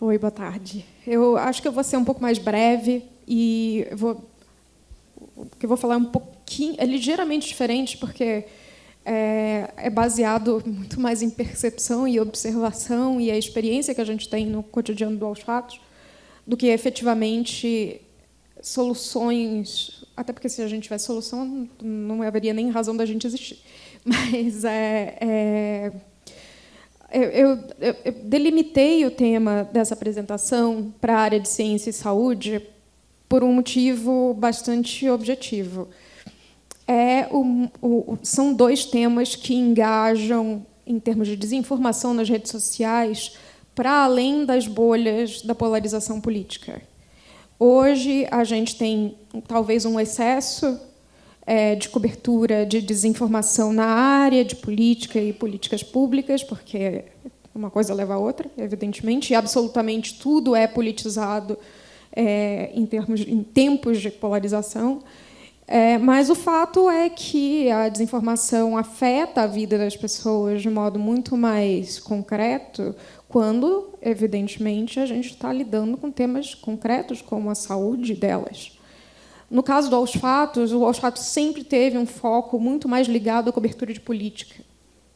Oi, boa tarde. Eu acho que eu vou ser um pouco mais breve e vou, que eu vou falar um pouquinho, é ligeiramente diferente, porque é, é, baseado muito mais em percepção e observação e a experiência que a gente tem no cotidiano do Aos Fatos, do que efetivamente soluções, até porque se a gente tivesse solução, não haveria nem razão da gente existir. Mas é, é eu, eu, eu, delimitei o tema dessa apresentação para a área de ciência e saúde por um motivo bastante objetivo. É o, o, são dois temas que engajam, em termos de desinformação nas redes sociais, para além das bolhas da polarização política. Hoje, a gente tem talvez um excesso de cobertura de desinformação na área de política e políticas públicas, porque uma coisa leva a outra, evidentemente, e absolutamente tudo é politizado é, em, termos, em tempos de polarização. É, mas o fato é que a desinformação afeta a vida das pessoas de modo muito mais concreto quando, evidentemente, a gente está lidando com temas concretos como a saúde delas. No caso do Aos Fatos, o Aos Fatos sempre teve um foco muito mais ligado à cobertura de política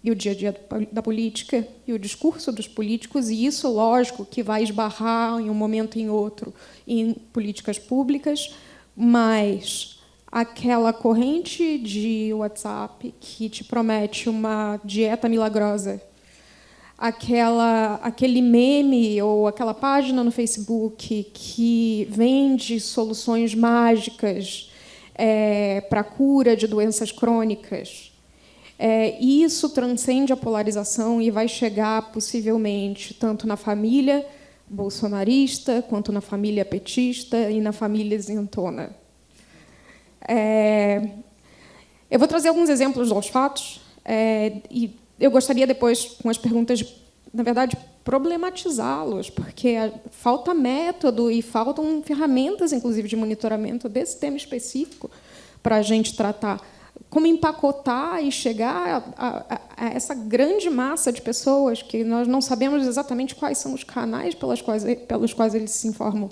e o dia a dia da política e o discurso dos políticos, e isso, lógico, que vai esbarrar em um momento em outro em políticas públicas, mas aquela corrente de WhatsApp que te promete uma dieta milagrosa, aquela, aquele meme ou aquela página no Facebook que vende soluções mágicas é, para a cura de doenças crônicas, é, isso transcende a polarização e vai chegar, possivelmente, tanto na família bolsonarista, quanto na família petista e na família isentona. É, eu vou trazer alguns exemplos dos fatos, é, e eu gostaria depois, com as perguntas, na verdade, problematizá-los, porque falta método e faltam ferramentas, inclusive, de monitoramento desse tema específico para a gente tratar como empacotar e chegar a, a, a, essa grande massa de pessoas que nós não sabemos exatamente quais são os canais pelas quais, pelos quais eles se informam.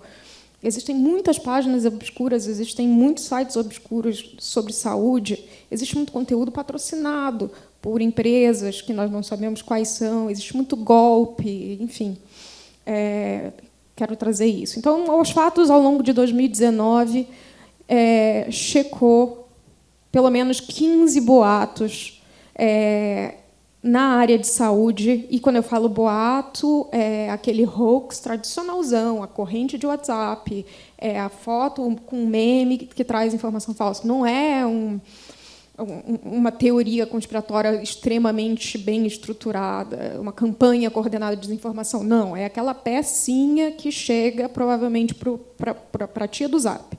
Existem muitas páginas obscuras, existem muitos sites obscuros sobre saúde, existe muito conteúdo patrocinado por empresas que nós não sabemos quais são, existe muito golpe, enfim. É, quero trazer isso. Então, aos fatos, ao longo de 2019, é, checou pelo menos 15 boatos é, na área de saúde. E quando eu falo boato, é aquele hoax tradicionalzão, a corrente de WhatsApp, é a foto com meme que traz informação falsa. Não é um, uma teoria conspiratória extremamente bem estruturada, uma campanha coordenada de desinformação. Não, é aquela pecinha que chega, provavelmente, para a tia do Zap.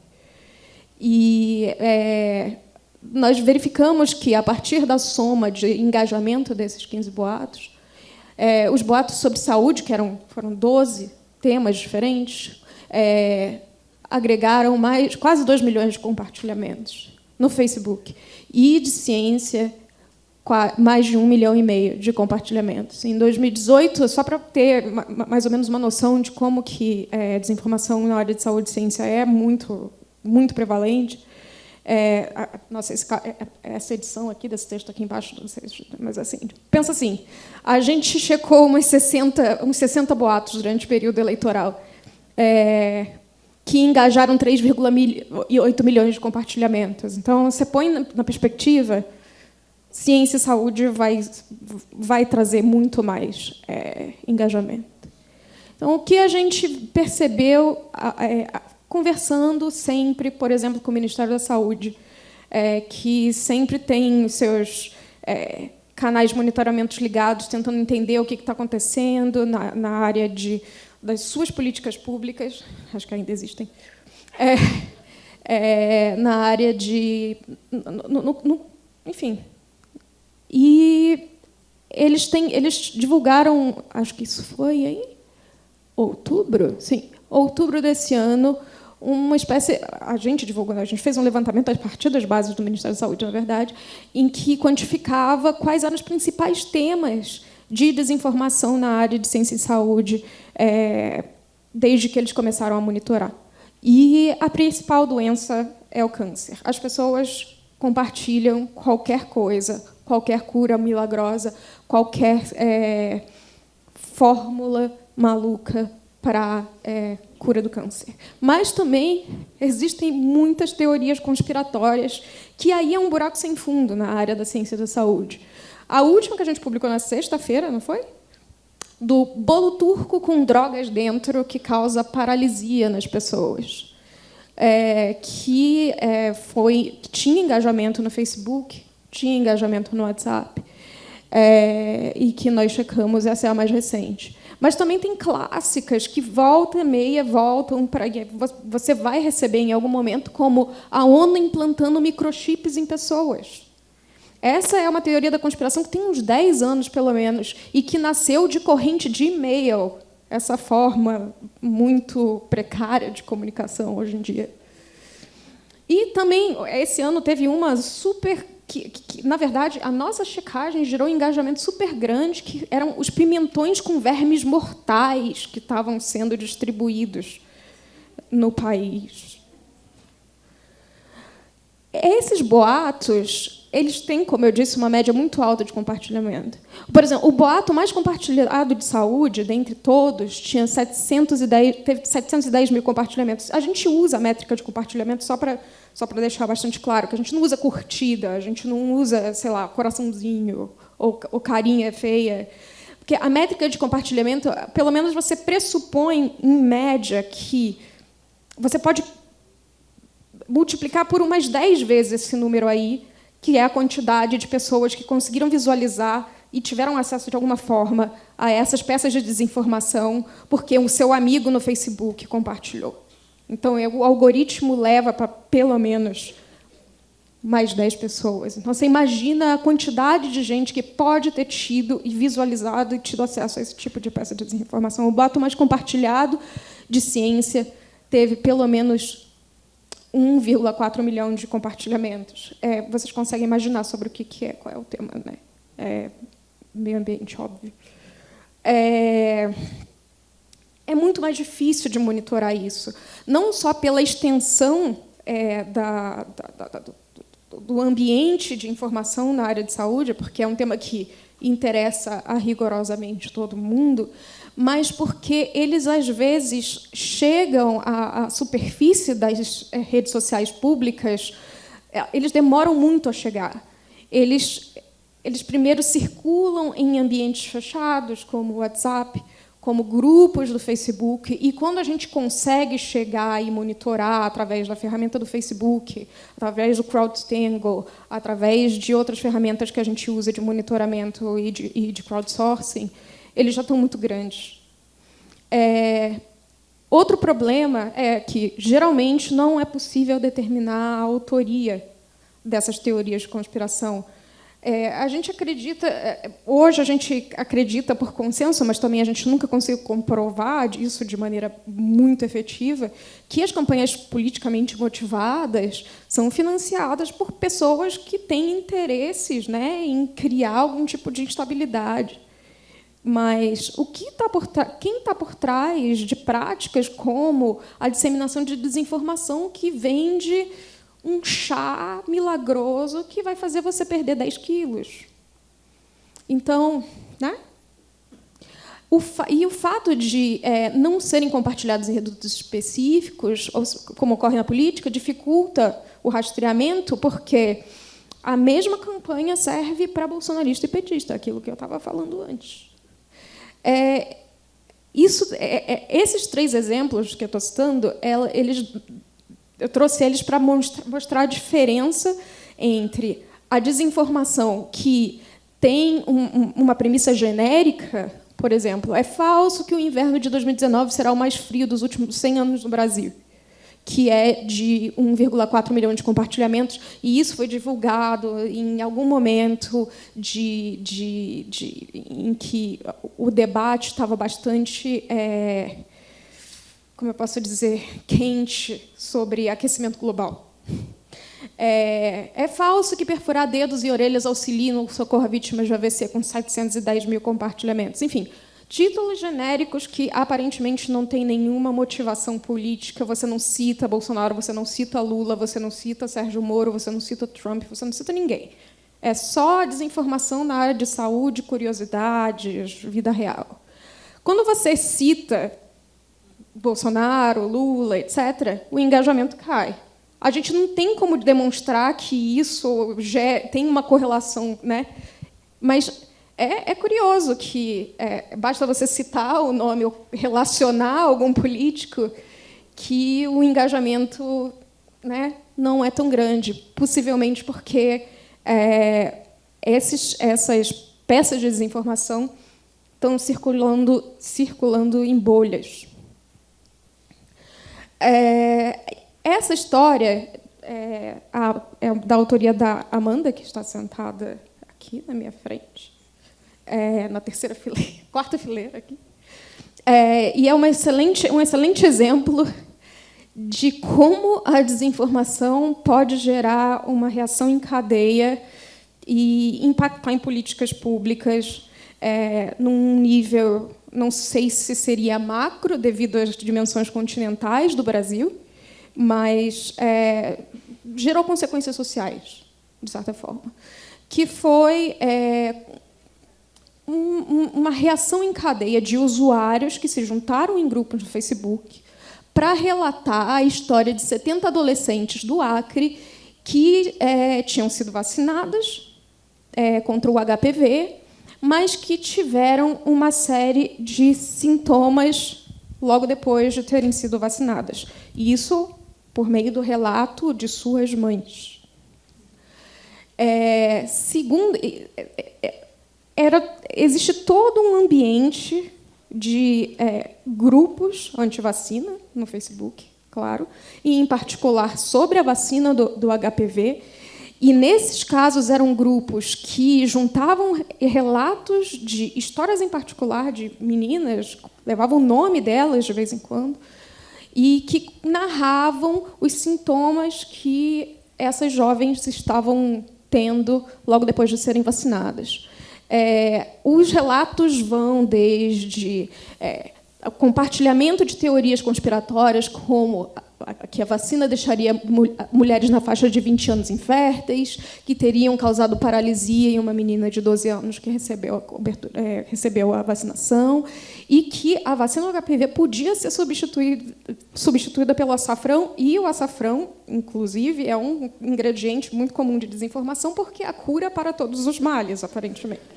E é, nós verificamos que, a partir da soma de engajamento desses 15 boatos, é, os boatos sobre saúde, que eram, foram 12 temas diferentes, é, agregaram mais, quase 2 milhões de compartilhamentos no Facebook. E de ciência, mais de um milhão e meio de compartilhamentos. Em 2018, só para ter mais ou menos uma noção de como que é, desinformação na área de saúde e ciência é muito, muito prevalente, é, a, nossa, esse, é, é, essa edição aqui, desse texto aqui embaixo, não sei, mas assim, pensa assim, a gente checou umas 60, uns 60 boatos durante o período eleitoral, é, que engajaram 3,8 milhões de compartilhamentos. Então, você põe na, perspectiva, ciência e saúde vai, vai trazer muito mais é, engajamento. Então, o que a gente percebeu, é, conversando sempre, por exemplo, com o Ministério da Saúde, é, que sempre tem seus é, canais de monitoramento ligados, tentando entender o que está acontecendo na, na, área de, das suas políticas públicas, acho que ainda existem, é, é na área de... No, no, no, enfim. E eles, têm, eles divulgaram, acho que isso foi em outubro, sim, outubro desse ano, uma espécie, a gente divulgou, a gente fez um levantamento a partir das bases do Ministério da Saúde, na verdade, em que quantificava quais eram os principais temas de desinformação na área de ciência e saúde é, desde que eles começaram a monitorar. E a principal doença é o câncer. As pessoas compartilham qualquer coisa, qualquer cura milagrosa, qualquer é, fórmula maluca para é, cura do câncer. Mas também existem muitas teorias conspiratórias, que aí é um buraco sem fundo na área da ciência da saúde. A última que a gente publicou na sexta-feira, não foi? Do bolo turco com drogas dentro que causa paralisia nas pessoas. É, que é, foi tinha engajamento no Facebook, tinha engajamento no WhatsApp, é, e que nós checamos, essa é a mais recente. Mas também tem clássicas que volta e meia voltam para você vai receber em algum momento como a ONU implantando microchips em pessoas. Essa é uma teoria da conspiração que tem uns 10 anos, pelo menos, e que nasceu de corrente de e-mail, essa forma muito precária de comunicação hoje em dia. E também, esse ano, teve uma super que, que, na verdade, a nossa checagem gerou um engajamento super grande, que eram os pimentões com vermes mortais que estavam sendo distribuídos no país. Esses boatos, eles têm, como eu disse, uma média muito alta de compartilhamento. Por exemplo, o boato mais compartilhado de saúde, dentre todos, tinha 710, teve 710 mil compartilhamentos. A gente usa a métrica de compartilhamento só para só deixar bastante claro, que a gente não usa curtida, a gente não usa, sei lá, coraçãozinho ou, ou carinha feia. Porque a métrica de compartilhamento, pelo menos você pressupõe, em média, que você pode multiplicar por umas 10 vezes esse número aí, que é a quantidade de pessoas que conseguiram visualizar e tiveram acesso de alguma forma a essas peças de desinformação porque o seu amigo no Facebook compartilhou. Então, o algoritmo leva para pelo menos mais 10 pessoas. Então, você imagina a quantidade de gente que pode ter tido e visualizado e tido acesso a esse tipo de peça de desinformação. O boato mais compartilhado de ciência teve pelo menos 1,4 milhão de compartilhamentos. É, vocês conseguem imaginar sobre o que é, qual é o tema, né? É, meio ambiente, óbvio. É, é muito mais difícil de monitorar isso, não só pela extensão é, da, da, da, do, do ambiente de informação na área de saúde, porque é um tema que interessa a rigorosamente todo mundo, mas porque eles, às vezes, chegam à, à superfície das é, redes sociais públicas, é, eles demoram muito a chegar. Eles, eles primeiro circulam em ambientes fechados, como o WhatsApp, como grupos do Facebook, e quando a gente consegue chegar e monitorar através da ferramenta do Facebook, através do CrowdStangle, através de outras ferramentas que a gente usa de monitoramento e de, e de crowdsourcing, eles já estão muito grandes. É, outro problema é que, geralmente, não é possível determinar a autoria dessas teorias de conspiração, é, a gente acredita, é, hoje a gente acredita por consenso, mas também a gente nunca conseguiu comprovar isso de maneira muito efetiva, que as campanhas politicamente motivadas são financiadas por pessoas que têm interesses né, em criar algum tipo de instabilidade. Mas o que tá por quem está por trás de práticas como a disseminação de desinformação que vende um chá milagroso que vai fazer você perder 10 quilos. Então, né? O e o fato de é, não serem compartilhados em redutos específicos, como ocorre na política, dificulta o rastreamento, porque a mesma campanha serve para bolsonarista e petista, aquilo que eu estava falando antes. É, isso, é, é esses três exemplos que eu estou citando, eles eu trouxe eles para mostrar a diferença entre a desinformação que tem um, uma premissa genérica, por exemplo, é falso que o inverno de 2019 será o mais frio dos últimos 100 anos no Brasil, que é de 1,4 milhão de compartilhamentos, e isso foi divulgado em algum momento de, de, de em que o debate estava bastante é, como eu posso dizer, quente sobre aquecimento global. É, é, falso que perfurar dedos e orelhas auxilie no socorro a vítimas de AVC com 710 mil compartilhamentos. Enfim, Títulos genéricos que aparentemente não têm nenhuma motivação política. Você não cita Bolsonaro, você não cita Lula, você não cita Sérgio Moro, você não cita Trump, você não cita ninguém. É só desinformação na área de saúde, curiosidades, vida real. Quando você cita Bolsonaro, Lula, etc., o engajamento cai. A gente não tem como demonstrar que isso tem uma correlação, né? Mas é, é curioso que é, basta você citar o nome ou relacionar algum político que o engajamento né, não é tão grande, possivelmente porque é, esses, essas peças de desinformação estão circulando, circulando em bolhas. É, essa história é, a, é, da autoria da Amanda, que está sentada aqui na minha frente, é, na terceira fileira, quarta fileira aqui. É, e é uma excelente, um excelente exemplo de como a desinformação pode gerar uma reação em cadeia e impactar em políticas públicas é, num nível, não sei se seria macro, devido às dimensões continentais do Brasil, mas é, gerou consequências sociais, de certa forma, que foi é, um, uma reação em cadeia de usuários que se juntaram em grupos no Facebook para relatar a história de 70 adolescentes do Acre que é, tinham sido vacinadas é, contra o HPV, mas que tiveram uma série de sintomas logo depois de terem sido vacinadas. Isso por meio do relato de suas mães. É, segundo, era, existe todo um ambiente de é, grupos anti-vacina no Facebook, claro, e, em particular, sobre a vacina do, do HPV. E, nesses casos, eram grupos que juntavam relatos de histórias em particular de meninas, levavam o nome delas de vez em quando, e que narravam os sintomas que essas jovens estavam tendo logo depois de serem vacinadas. É, os relatos vão desde é, compartilhamento de teorias conspiratórias, como que a vacina deixaria mulheres na faixa de 20 anos inférteis, que teriam causado paralisia em uma menina de 12 anos que recebeu a, é, recebeu a vacinação, e que a vacina do HPV podia ser substituída, substituída pelo açafrão, e o açafrão, inclusive, é um ingrediente muito comum de desinformação, porque é a cura para todos os males, aparentemente.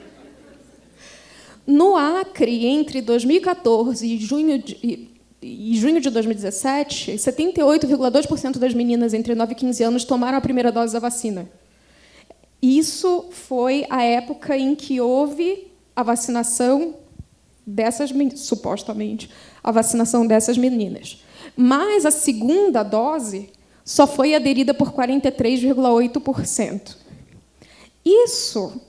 No Acre, entre 2014 e junho de, e junho de 2017, 78,2% das meninas entre 9 e 15 anos tomaram a primeira dose da vacina. Isso foi a época em que houve a vacinação dessas supostamente a vacinação dessas meninas. Mas a segunda dose só foi aderida por 43,8%. Isso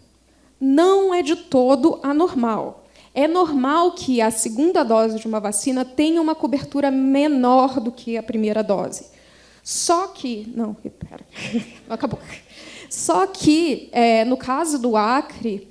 não é de todo anormal. É normal que a segunda dose de uma vacina tenha uma cobertura menor do que a primeira dose. Só que. Não, pera, acabou. Só que, é, no caso do Acre,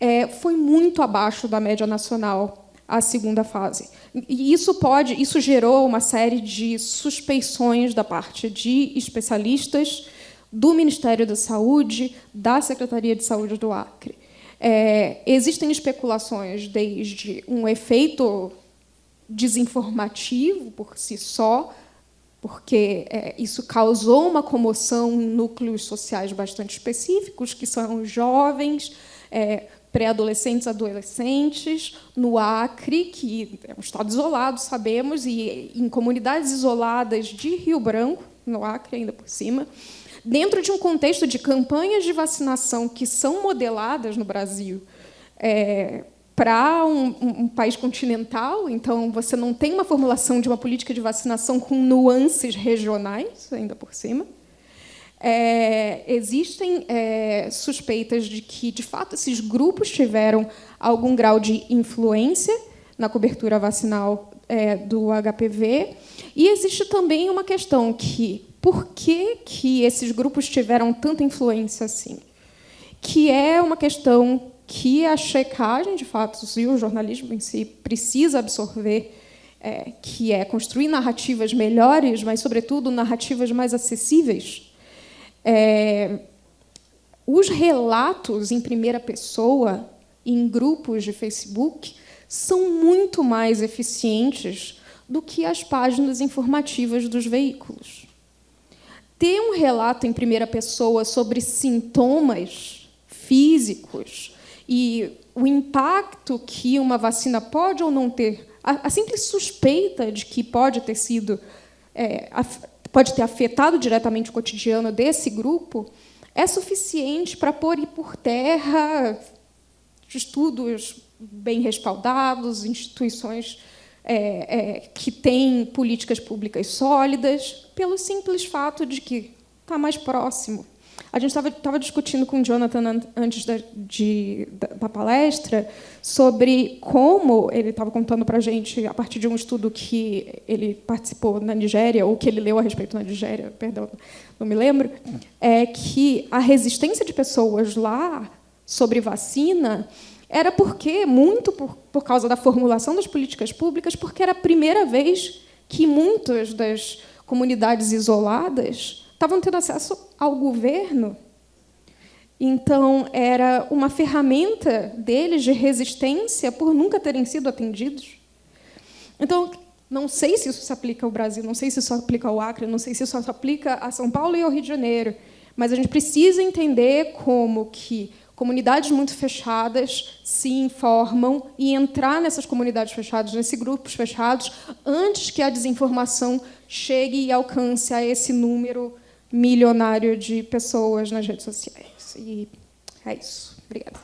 é, foi muito abaixo da média nacional a segunda fase. E isso pode, isso gerou uma série de suspeições da parte de especialistas do Ministério da Saúde, da Secretaria de Saúde do Acre. É, existem especulações desde um efeito desinformativo por si só, porque é, isso causou uma comoção em núcleos sociais bastante específicos, que são jovens, é, pré-adolescentes, adolescentes, no Acre, que é um estado isolado, sabemos, e em comunidades isoladas de Rio Branco, no Acre ainda por cima, dentro de um contexto de campanhas de vacinação que são modeladas no Brasil é, para um, um, país continental, então você não tem uma formulação de uma política de vacinação com nuances regionais, ainda por cima. É, existem é, suspeitas de que, de fato, esses grupos tiveram algum grau de influência na cobertura vacinal é, do HPV. E existe também uma questão que por que, que esses grupos tiveram tanta influência assim? Que é uma questão que a checagem de fatos e o jornalismo em si precisa absorver, é, que é construir narrativas melhores, mas, sobretudo, narrativas mais acessíveis. É, os relatos em primeira pessoa, em grupos de Facebook, são muito mais eficientes do que as páginas informativas dos veículos. Ter um relato em primeira pessoa sobre sintomas físicos e o impacto que uma vacina pode ou não ter, a, simples suspeita de que pode ter sido, é, pode ter afetado diretamente o cotidiano desse grupo, é suficiente para pôr por terra estudos bem respaldados, instituições é, é, que têm políticas públicas sólidas, pelo simples fato de que está mais próximo. A gente estava discutindo com o Jonathan antes da, de, da, da palestra sobre como ele estava contando para a gente, a partir de um estudo que ele participou na Nigéria, ou que ele leu a respeito na Nigéria, perdão, não me lembro, é que a resistência de pessoas lá sobre vacina era porque, muito por, por causa da formulação das políticas públicas, porque era a primeira vez que muitas das comunidades isoladas estavam tendo acesso ao governo. Então, era uma ferramenta deles de resistência por nunca terem sido atendidos. Então, não sei se isso se aplica ao Brasil, não sei se isso aplica ao Acre, não sei se isso se aplica a São Paulo e ao Rio de Janeiro, mas a gente precisa entender como que comunidades muito fechadas se informam e entrar nessas comunidades fechadas, nesses grupos fechados, antes que a desinformação chegue e alcance a esse número milionário de pessoas nas redes sociais. E é isso. Obrigada.